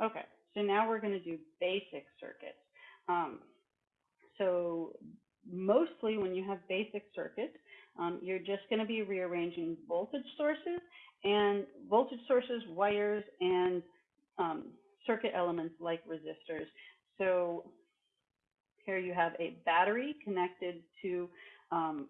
Okay, so now we're going to do basic circuits. Um, so mostly when you have basic circuits, um, you're just going to be rearranging voltage sources and voltage sources, wires, and um, circuit elements like resistors. So here you have a battery connected to um,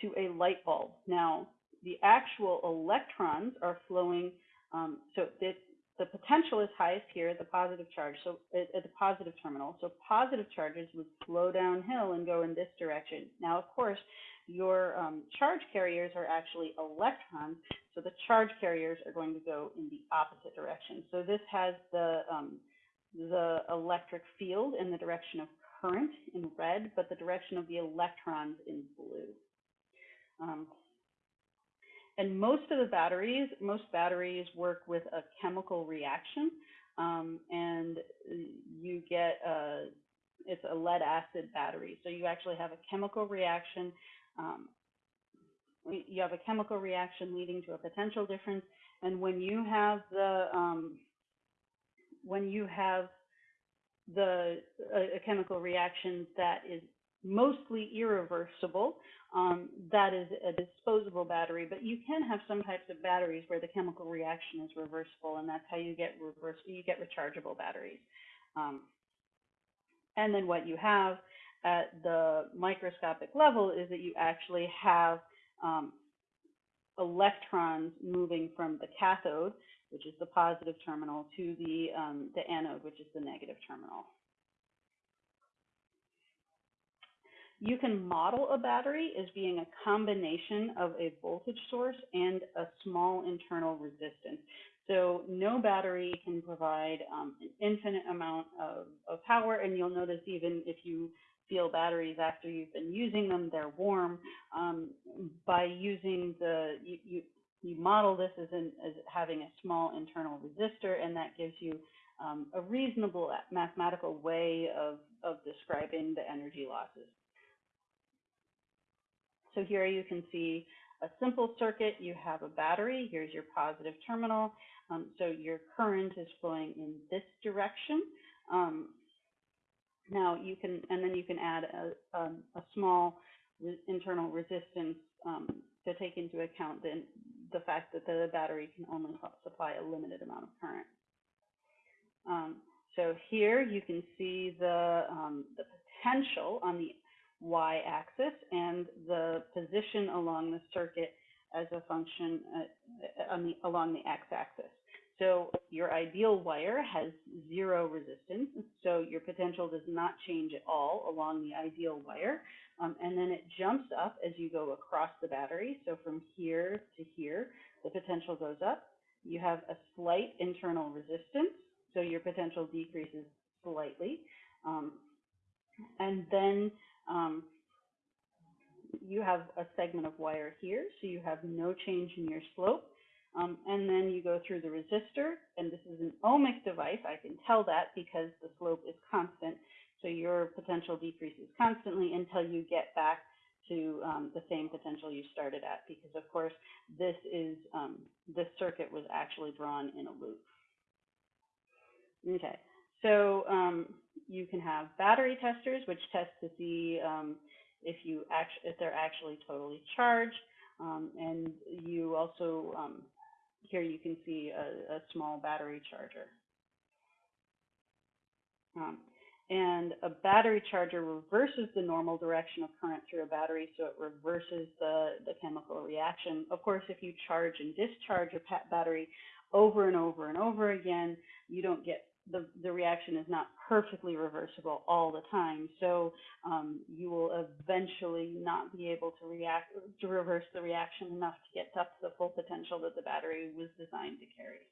to a light bulb. Now, the actual electrons are flowing, um, so this, the potential is highest here at the positive charge, so at, the positive terminal. So positive charges would flow downhill and go in this direction. Now, of course, your um, charge carriers are actually electrons, so the charge carriers are going to go in the opposite direction. So this has the um, the electric field in the direction of current in red, but the direction of the electrons in blue. Um, and most of the batteries, most batteries work with a chemical reaction, um, and you get a, it's a lead acid battery. So you actually have a chemical reaction. Um, you have a chemical reaction leading to a potential difference, and when you have the um, when you have the a, a chemical reaction that is mostly irreversible. Um, that is a disposable battery, but you can have some types of batteries where the chemical reaction is reversible, and that's how you get reverse you get rechargeable batteries. Um, and then what you have at the microscopic level is that you actually have um, electrons moving from the cathode, which is the positive terminal, to the um, the anode, which is the negative terminal. You can model a battery as being a combination of a voltage source and a small internal resistance. So no battery can provide um, an infinite amount of, of power, and you'll notice even if you feel batteries after you've been using them, they're warm. Um, by using the, you, you, you model this as, an, as having a small internal resistor, and that gives you um, a reasonable mathematical way of, of describing the energy losses. So here you can see a simple circuit. You have a battery. Here's your positive terminal. Um, so your current is flowing in this direction. Um, now you can, and then you can add a, a, a small re internal resistance um, to take into account the, the fact that the battery can only supply a limited amount of current. Um, so here you can see the, um, the potential on the y-axis and the position along the circuit as a function uh, the, along the x-axis. So your ideal wire has zero resistance, so your potential does not change at all along the ideal wire. Um, and then it jumps up as you go across the battery. So from here to here, the potential goes up. You have a slight internal resistance, so your potential decreases slightly. Um, and then um, you have a segment of wire here, so you have no change in your slope. Um, and then you go through the resistor, and this is an ohmic device. I can tell that because the slope is constant. So your potential decreases constantly until you get back to um, the same potential you started at, because of course this is um, this circuit was actually drawn in a loop. Okay, so um, you can have battery testers, which test to see um, if you actually if they're actually totally charged. Um, and you also um, here you can see a, a small battery charger. Um, and a battery charger reverses the normal direction of current through a battery, so it reverses the, the chemical reaction. Of course, if you charge and discharge a battery over and over and over again, you don't get the, the reaction is not perfectly reversible all the time. So um, you will eventually not be able to react to reverse the reaction enough to get up to the full potential that the battery was designed to carry.